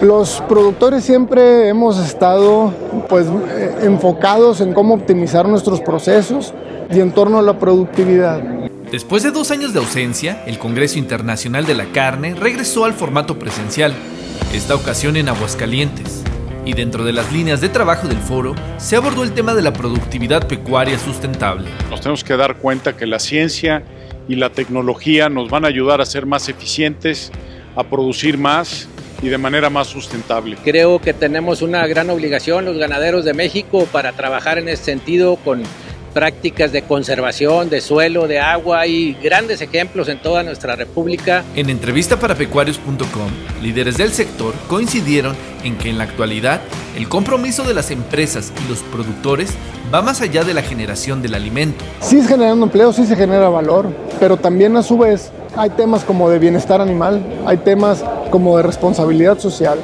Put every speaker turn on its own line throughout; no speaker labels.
Los productores siempre hemos estado pues, eh, enfocados en cómo optimizar nuestros procesos y en torno a la productividad.
Después de dos años de ausencia, el Congreso Internacional de la Carne regresó al formato presencial, esta ocasión en Aguascalientes. Y dentro de las líneas de trabajo del foro, se abordó el tema de la productividad pecuaria sustentable.
Nos tenemos que dar cuenta que la ciencia y la tecnología nos van a ayudar a ser más eficientes, a producir más y de manera más sustentable.
Creo que tenemos una gran obligación los ganaderos de México para trabajar en ese sentido con prácticas de conservación de suelo, de agua y grandes ejemplos en toda nuestra república.
En entrevista para pecuarios.com, líderes del sector coincidieron en que en la actualidad el compromiso de las empresas y los productores va más allá de la generación del alimento.
Sí es generando empleo, sí se genera valor, pero también a su vez hay temas como de bienestar animal, hay temas como de responsabilidad social,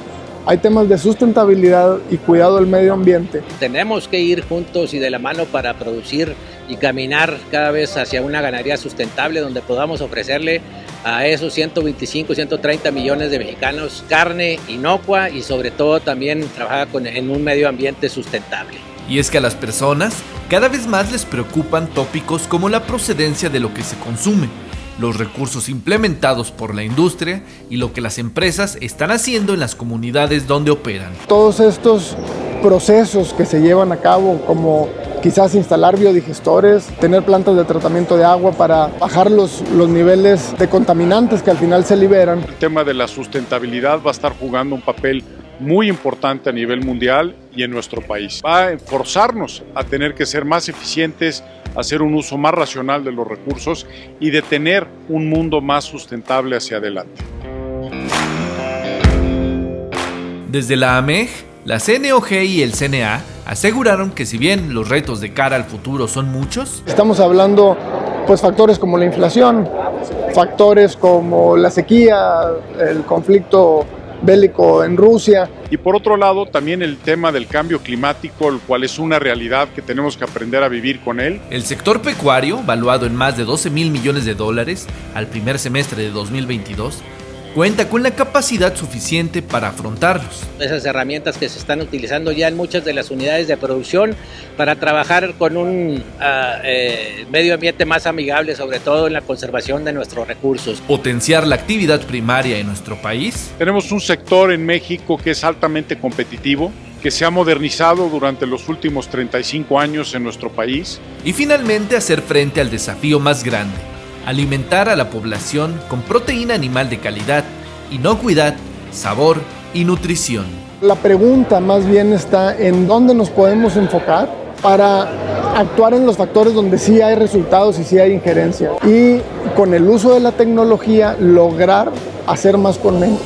hay temas de sustentabilidad y cuidado del medio ambiente.
Tenemos que ir juntos y de la mano para producir y caminar cada vez hacia una ganadería sustentable donde podamos ofrecerle a esos 125, 130 millones de mexicanos carne inocua y sobre todo también trabajar con, en un medio ambiente sustentable.
Y es que a las personas cada vez más les preocupan tópicos como la procedencia de lo que se consume los recursos implementados por la industria y lo que las empresas están haciendo en las comunidades donde operan.
Todos estos procesos que se llevan a cabo como quizás instalar biodigestores, tener plantas de tratamiento de agua para bajar los, los niveles de contaminantes que al final se liberan.
El tema de la sustentabilidad va a estar jugando un papel muy importante a nivel mundial y en nuestro país. Va a forzarnos a tener que ser más eficientes, hacer un uso más racional de los recursos y de tener un mundo más sustentable hacia adelante.
Desde la AMEG, la CNOG y el CNA aseguraron que si bien los retos de cara al futuro son muchos,
estamos hablando pues factores como la inflación, factores como la sequía, el conflicto bélico en Rusia.
Y por otro lado, también el tema del cambio climático, el cual es una realidad que tenemos que aprender a vivir con él.
El sector pecuario, valuado en más de 12 mil millones de dólares al primer semestre de 2022, cuenta con la capacidad suficiente para afrontarlos.
Esas herramientas que se están utilizando ya en muchas de las unidades de producción para trabajar con un ah, eh, medio ambiente más amigable, sobre todo en la conservación de nuestros recursos.
Potenciar la actividad primaria en nuestro país.
Tenemos un sector en México que es altamente competitivo, que se ha modernizado durante los últimos 35 años en nuestro país.
Y finalmente hacer frente al desafío más grande, alimentar a la población con proteína animal de calidad, inocuidad, sabor y nutrición.
La pregunta más bien está en dónde nos podemos enfocar para actuar en los factores donde sí hay resultados y sí hay injerencia. Y con el uso de la tecnología lograr hacer más con menos.